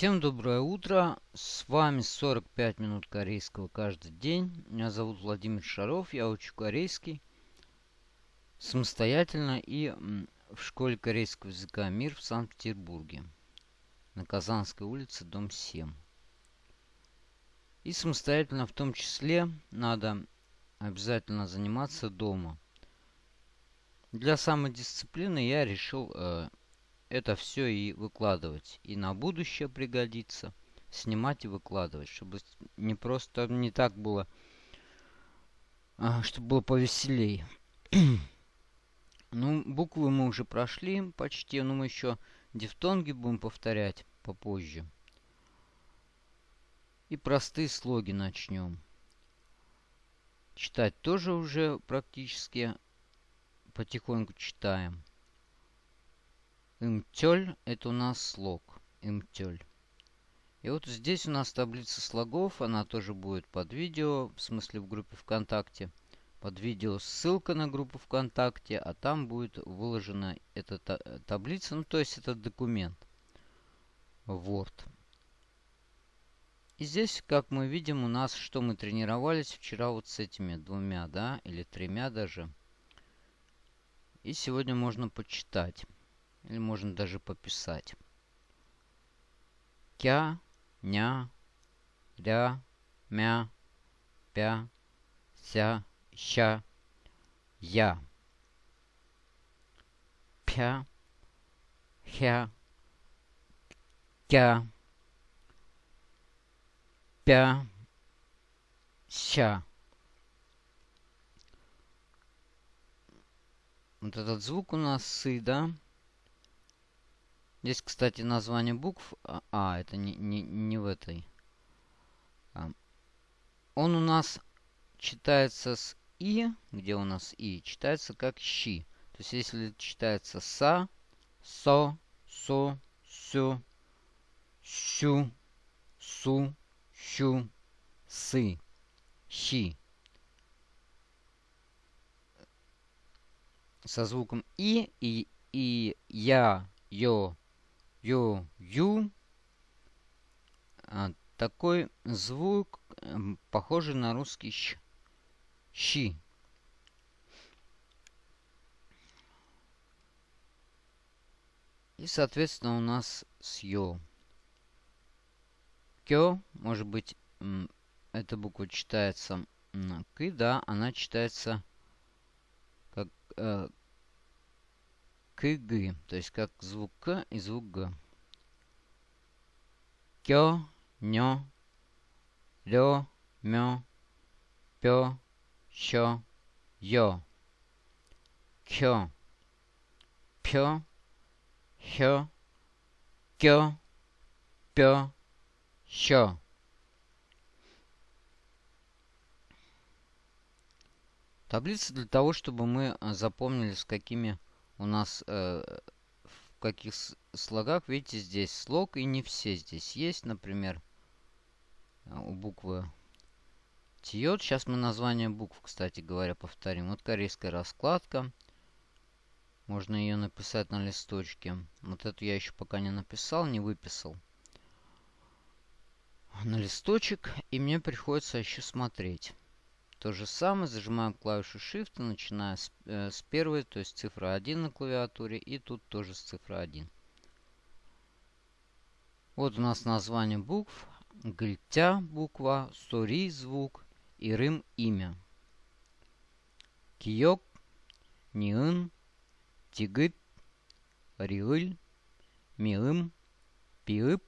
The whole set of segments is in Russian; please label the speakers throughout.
Speaker 1: Всем доброе утро. С вами 45 минут корейского каждый день. Меня зовут Владимир Шаров. Я учу корейский самостоятельно и в школе корейского языка «Мир» в Санкт-Петербурге. На Казанской улице, дом 7. И самостоятельно в том числе надо обязательно заниматься дома. Для самодисциплины я решил э, это все и выкладывать. И на будущее пригодится. Снимать и выкладывать. Чтобы не просто не так было. А, чтобы было повеселей. ну, буквы мы уже прошли почти. Но мы еще дифтонги будем повторять попозже. И простые слоги начнем. Читать тоже уже практически потихоньку читаем. Имтёль – это у нас слог. Имтёль. И вот здесь у нас таблица слогов. Она тоже будет под видео, в смысле в группе ВКонтакте. Под видео ссылка на группу ВКонтакте, а там будет выложена эта таблица, ну то есть этот документ. Word. И здесь, как мы видим, у нас, что мы тренировались вчера вот с этими двумя, да, или тремя даже. И сегодня можно почитать. Или можно даже пописать. Кя, ня, ря, мя, пя, ся, ща, я. Пя, хя, кя, пя, ща. Вот этот звук у нас сы, да? Здесь, кстати, название букв. А, а это не, не, не в этой. А. Он у нас читается с И, где у нас И, читается как Щи. То есть, если читается Са, Со, Со, Сю, Щу, Су, Щу, Сы, Щи. Со звуком И и, и Я, Йо, ю, ю. А, такой звук, эм, похожий на русский щ. Щи. И, соответственно, у нас с ё. Кё, может быть, эта буква читается к, да, она читается как э, КГ, то есть как звук К и звук Г. Кё, нё, лё, мё, пё, щё, ё. Кё, пё, хё, кё, пё, щё. Таблица для того, чтобы мы а, запомнили, с какими у нас э, в каких слогах, видите, здесь слог и не все здесь есть. Например, э, у буквы Тиот. Сейчас мы название букв, кстати говоря, повторим. Вот корейская раскладка. Можно ее написать на листочке. Вот эту я еще пока не написал, не выписал. На листочек. И мне приходится еще смотреть. То же самое, зажимаем клавишу Shift, начиная с, э, с первой, то есть цифра 1 на клавиатуре, и тут тоже с цифры 1. Вот у нас название букв. Гильтя буква, Сори звук, Ирым имя. Киёк, Ниын, Тигыт, Риыль, Миым, Пиып,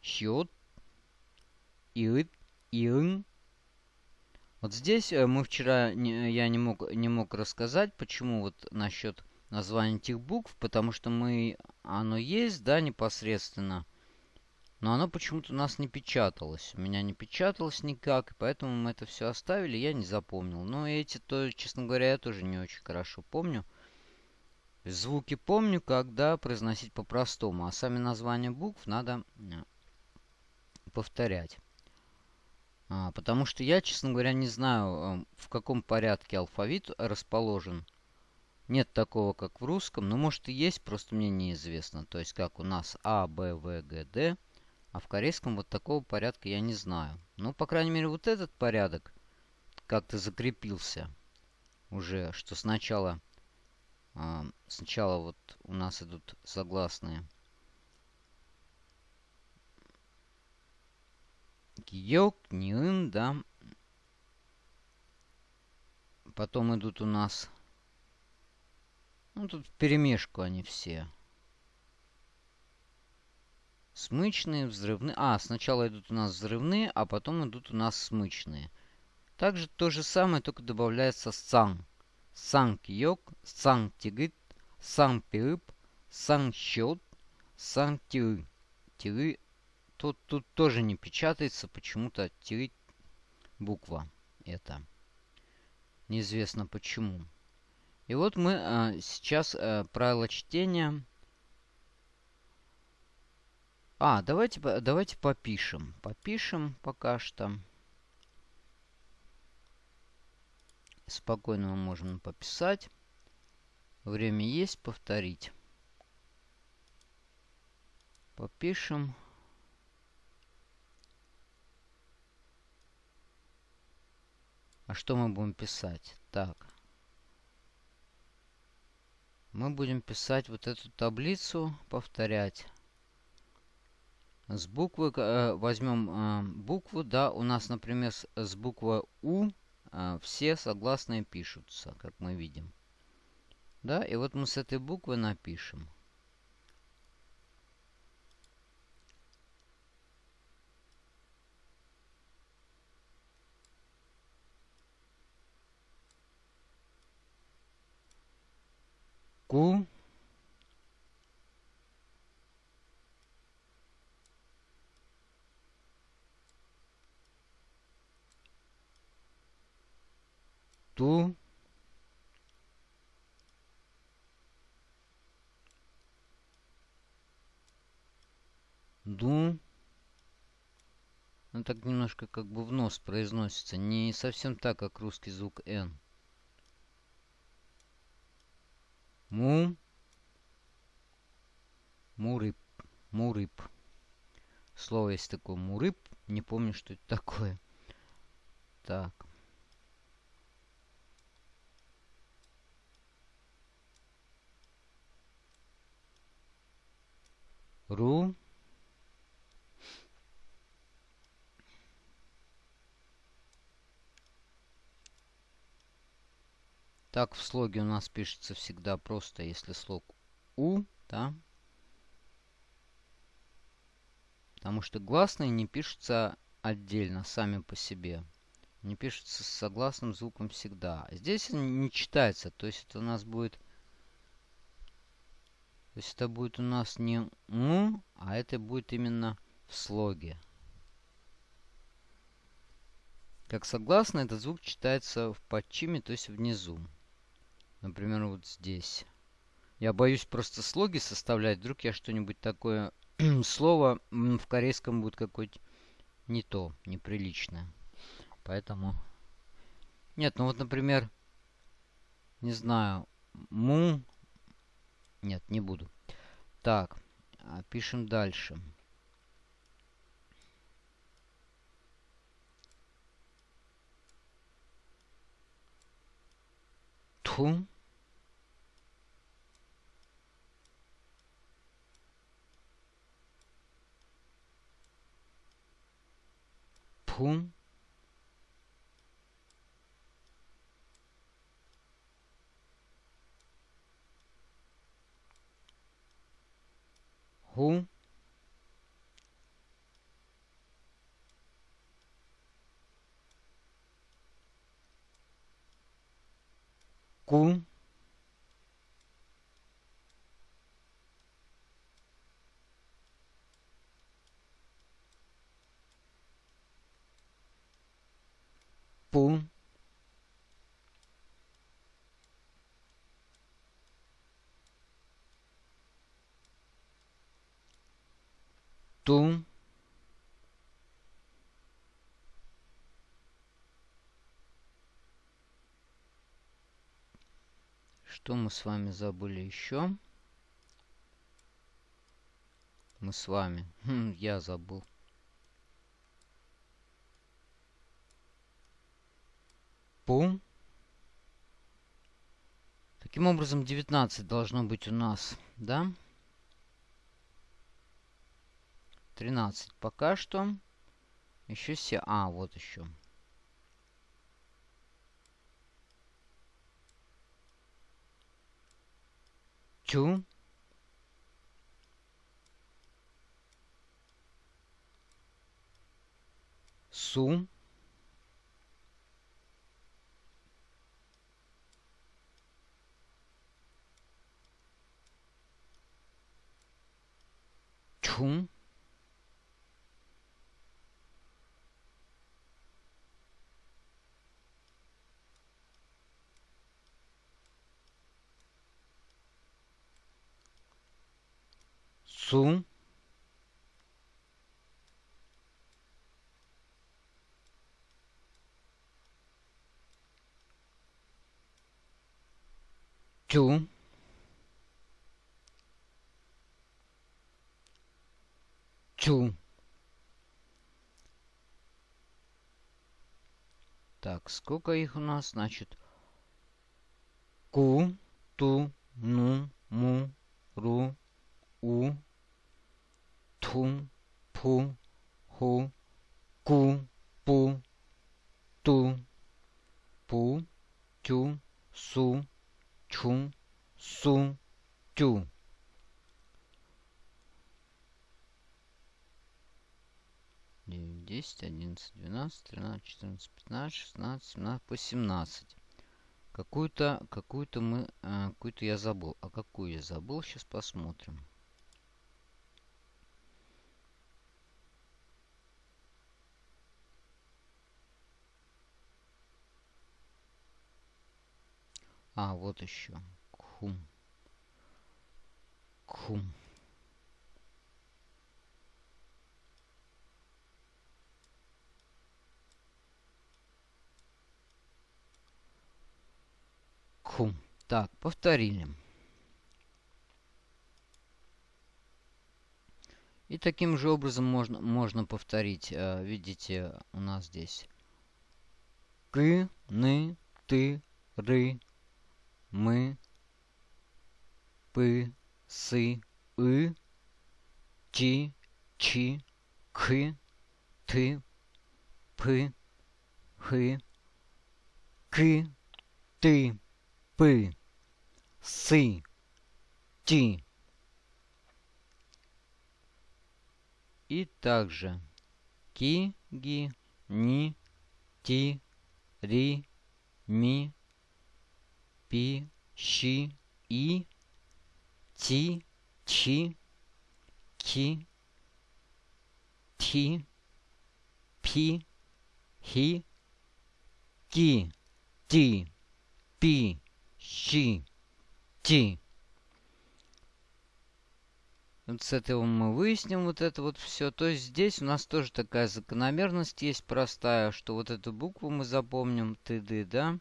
Speaker 1: Щет, Иыт, Иын, вот здесь э, мы вчера, не, я не мог, не мог рассказать, почему вот насчет названия этих букв, потому что мы, оно есть, да, непосредственно, но оно почему-то у нас не печаталось. У меня не печаталось никак, поэтому мы это все оставили, я не запомнил. Но эти, то, честно говоря, я тоже не очень хорошо помню. Звуки помню, когда произносить по-простому, а сами названия букв надо э, повторять. А, потому что я, честно говоря, не знаю, в каком порядке алфавит расположен Нет такого, как в русском. Но может и есть, просто мне неизвестно. То есть как у нас А, Б, В, Г, Д. А в корейском вот такого порядка я не знаю. Ну, по крайней мере, вот этот порядок как-то закрепился уже, что сначала, э, сначала вот у нас идут согласные. Киёк, Ниын, да. Потом идут у нас... Ну, тут в перемешку они все. Смычные, взрывные. А, сначала идут у нас взрывные, а потом идут у нас смычные. Также то же самое, только добавляется сан. Сан киок, сан тигит, сан пиып, сан счет, сан тиры. Тут, тут тоже не печатается, почему-то тиры буква это. Неизвестно почему. И вот мы а, сейчас а, правила чтения. А, давайте, давайте попишем. Попишем пока что. Спокойно мы можем пописать. Время есть, повторить. Попишем. А что мы будем писать? Так. Мы будем писать вот эту таблицу, повторять. С буквы, э, возьмем э, букву, да, у нас, например, с, с буквы У э, все согласные пишутся, как мы видим. Да, и вот мы с этой буквы напишем. Ку. Ту. Ду. Он так немножко как бы в нос произносится. Не совсем так, как русский звук «н». Му. Мурып. Мурып. Слово есть такое мурып. Не помню, что это такое. Так. Ру. Так в слоге у нас пишется всегда просто, если слог У, да. Потому что гласные не пишутся отдельно, сами по себе. Не пишутся с согласным звуком всегда. Здесь не читается, то есть это у нас будет... То есть это будет у нас не «му», а это будет именно в слоге. Как согласно, этот звук читается в подчиме, то есть внизу. Например, вот здесь. Я боюсь просто слоги составлять. Вдруг я что-нибудь такое... слово в корейском будет какое-то не то, неприличное. Поэтому... Нет, ну вот, например, не знаю, му... Нет, не буду. Так, а, пишем дальше. Ту. Пум. Ху. Ку. Пу. Ту. Что мы с вами забыли еще? Мы с вами. Хм, я забыл. Пум. Таким образом, 19 должно быть у нас, да? 13 пока что. Еще все. А, вот еще. 中，苏，中。Су. Тю. Тю. Так, сколько их у нас? Значит, ку, ту, ну, му, ру, у, ту, пу, ху, ку, пу, ту, пу, тю, су, чу, су, тю. 9, 10, 11, 12, 13, 14, 15, 16, 17, по 17. Какую-то, какую-то мы, а, какую-то я забыл. А какую я забыл, сейчас посмотрим. А, вот еще. Кхум. Кхум. Хум. Так, повторили. И таким же образом можно, можно повторить. Э, видите, у нас здесь к, ны, ты, ры, мы, пы, сы, и, ти, чи, к, ты, пы, хы, к, ты, пы, сы, ти. И также ки, ги, ни, ти, ри, ми, пи, щи, и, ти, чи, ки, ти, пи, хи, ки, ти, пи, щи, ти. Вот с этого мы выясним вот это вот все. То есть здесь у нас тоже такая закономерность есть простая, что вот эту букву мы запомним, тды, да?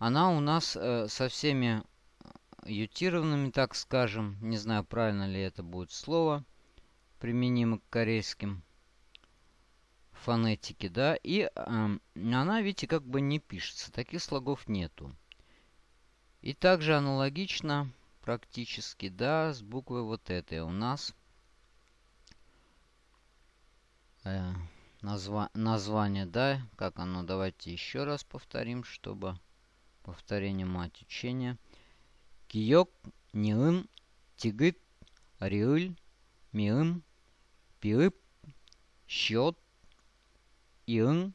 Speaker 1: Она у нас э, со всеми ютированными, так скажем, не знаю, правильно ли это будет слово, применимо к корейским фонетике, да, и э, она, видите, как бы не пишется, таких слогов нету. И также аналогично практически, да, с буквой вот этой. У нас э, назва название, да, как оно, давайте еще раз повторим, чтобы повторение мать учения. Киёк, ниым, тигыт, риыль, миым, пиып, счет, иын,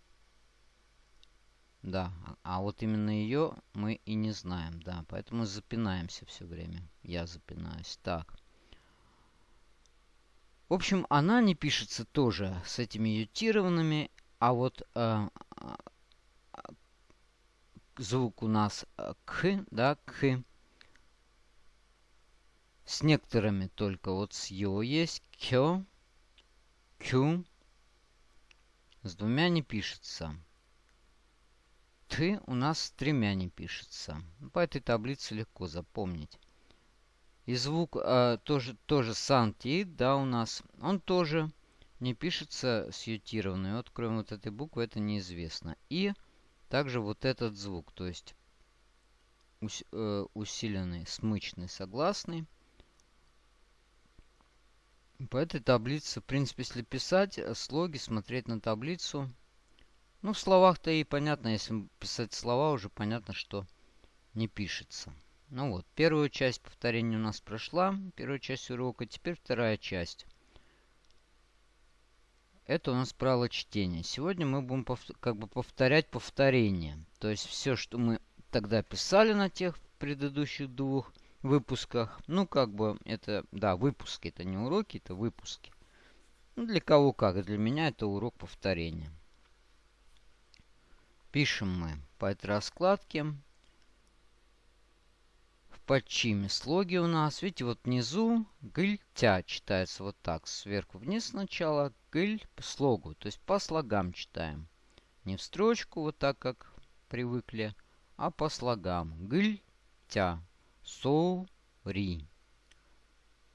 Speaker 1: да, а, а вот именно ее мы и не знаем, да. Поэтому запинаемся все время. Я запинаюсь. Так. В общем, она не пишется тоже с этими ютированными, а вот э, э, звук у нас э, к, да, к. С некоторыми только вот с ё есть кё, кю. С двумя не пишется. Т у нас с тремя не пишется. По этой таблице легко запомнить. И звук э, тоже, тоже сантит, да, у нас. Он тоже не пишется сьютированный. Вот кроме вот этой буквы это неизвестно. И также вот этот звук, то есть ус, э, усиленный, смычный, согласный. По этой таблице, в принципе, если писать э, слоги, смотреть на таблицу. Ну, в словах-то и понятно, если писать слова, уже понятно, что не пишется. Ну вот, первую часть повторения у нас прошла, первая часть урока, теперь вторая часть. Это у нас правило чтения. Сегодня мы будем как бы повторять повторение. То есть все, что мы тогда писали на тех предыдущих двух выпусках. Ну, как бы это, да, выпуски, это не уроки, это выпуски. Ну, для кого как, для меня это урок повторения. Пишем мы по этой раскладке. В подчиме слоги у нас, видите, вот внизу гыльтя читается вот так, сверху вниз сначала, гыль по слогу, то есть по слогам читаем. Не в строчку, вот так, как привыкли, а по слогам. Гыльтя. Сори.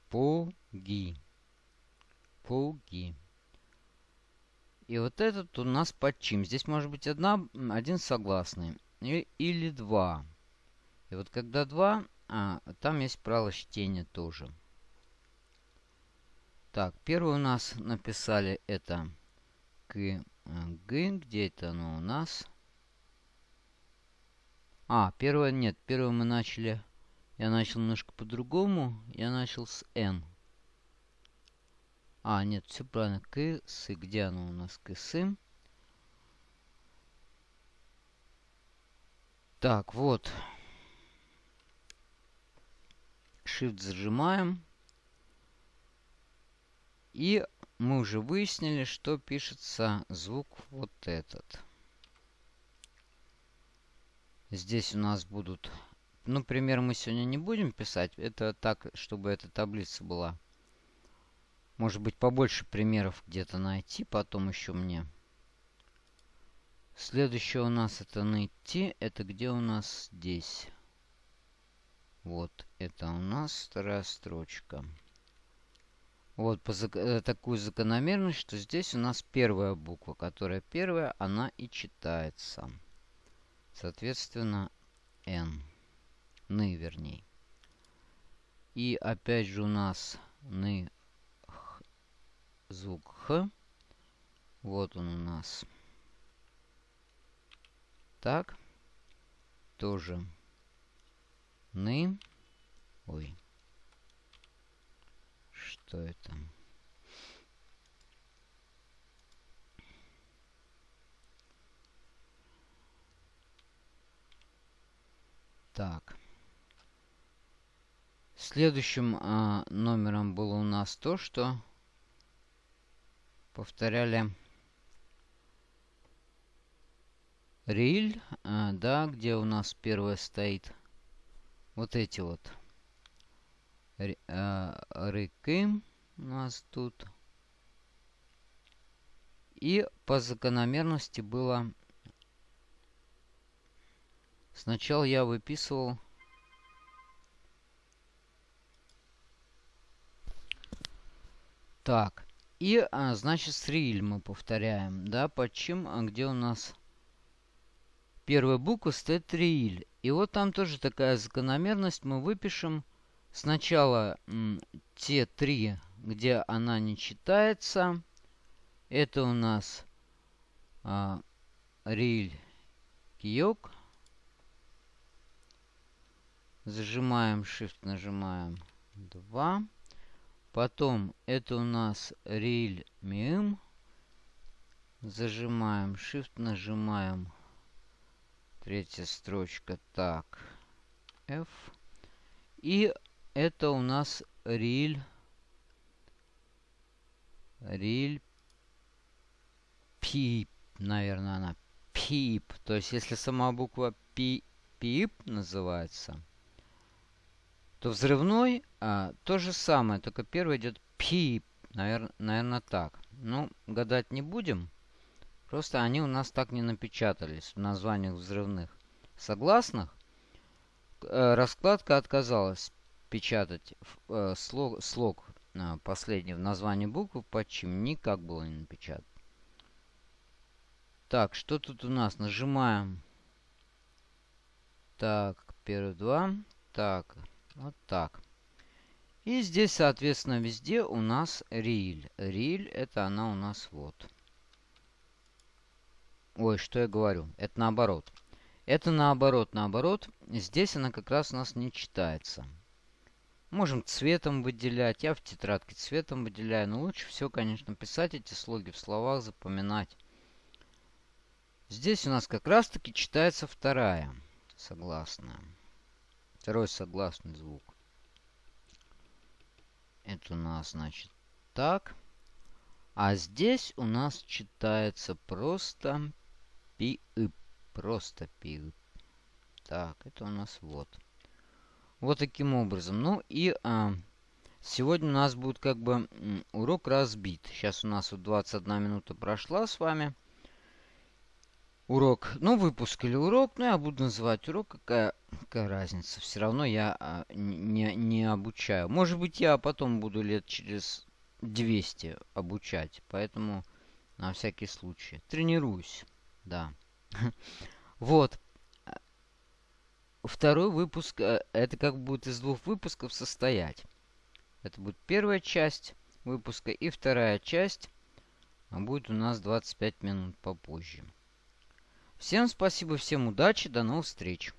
Speaker 1: Поги. Поги. И вот этот у нас подчим. Здесь может быть одна, один согласный. Или два. И вот когда два, а, там есть правило чтения тоже. Так, первый у нас написали это к, э, г. Где это оно у нас? А, первое нет. Первое мы начали я начал немножко по-другому. Я начал с N. А, нет, все правильно. Ксы. Где оно у нас? Ксы. Так, вот. Shift зажимаем. И мы уже выяснили, что пишется звук вот этот. Здесь у нас будут ну, пример мы сегодня не будем писать. Это так, чтобы эта таблица была. Может быть, побольше примеров где-то найти потом еще мне. Следующее у нас это найти. Это где у нас здесь? Вот, это у нас вторая строчка. Вот по зак э, такую закономерность, что здесь у нас первая буква, которая первая, она и читается. Соответственно, N ны, вернее. И опять же у нас ны, х, звук х. Вот он у нас. Так. Тоже ны. Ой. Что это? Так. Следующим а, номером было у нас то, что повторяли риль, а, да, где у нас первое стоит. Вот эти вот а, рыки у нас тут. И по закономерности было... Сначала я выписывал Так. И, а, значит, стриль мы повторяем, да, почему, а где у нас первая буква стоит триль. И вот там тоже такая закономерность. Мы выпишем сначала те три, где она не читается. Это у нас а, риль, киок. Зажимаем Shift, нажимаем 2. Потом это у нас риль мим. Зажимаем Shift, нажимаем. Третья строчка. Так. F. И это у нас риль. Риль пип. Наверное, она пип. То есть, если сама буква пи, пип называется, то взрывной а, то же самое, только первый идет пип. Наверное, наверное так. Ну, гадать не будем. Просто они у нас так не напечатались в названиях взрывных согласных. Э, раскладка отказалась печатать э, слог, слог э, последний в названии буквы, почему никак было не напечатать. Так, что тут у нас? Нажимаем. Так, первые два. Так, вот так. И здесь, соответственно, везде у нас риль. Риль это она у нас вот. Ой, что я говорю? Это наоборот. Это наоборот, наоборот. Здесь она как раз у нас не читается. Можем цветом выделять. Я в тетрадке цветом выделяю. Но лучше всего, конечно, писать эти слоги в словах, запоминать. Здесь у нас как раз-таки читается вторая согласная. Второй согласный звук. Это у нас, значит, так. А здесь у нас читается просто пи -ып. Просто пи -ып. Так, это у нас вот. Вот таким образом. Ну и а, сегодня у нас будет как бы урок разбит. Сейчас у нас вот 21 минута прошла с вами урок. Ну, выпуск или урок, ну, я буду называть урок, какая, какая разница. Все равно я а, не, не обучаю. Может быть, я потом буду лет через 200 обучать, поэтому на всякий случай. Тренируюсь, да. Вот. Второй выпуск, э, это как будет из двух выпусков состоять. Это будет первая часть выпуска и вторая часть будет у нас 25 минут попозже. Всем спасибо, всем удачи, до новых встреч.